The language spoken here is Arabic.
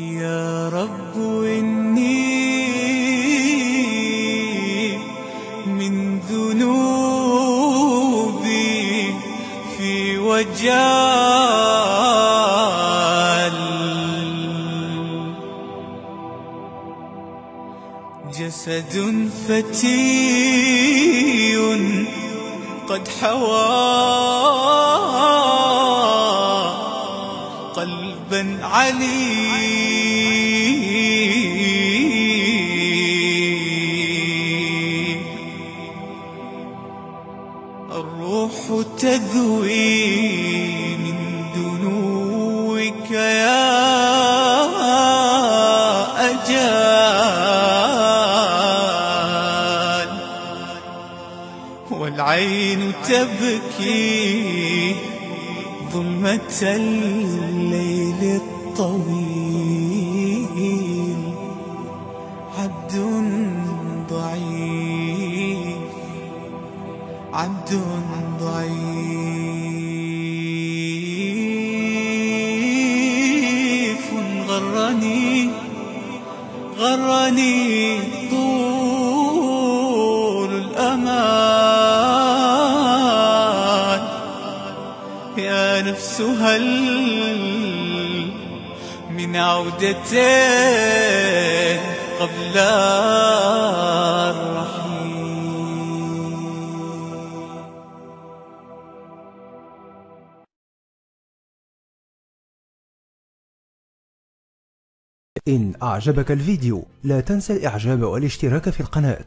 يا رب إني من ذنوبي في وجال. جسد فتي قد حوى. قلبا علي الروح تذوي من دنوك يا أجال. والعين تبكي ظلمة الليل الطويل. عبد ضعيف. عبد ضعيف. غرني غرني طول يا نفس هل من عودتين قبل الرحيل إن أعجبك الفيديو لا تنسى الإعجاب والاشتراك في القناة.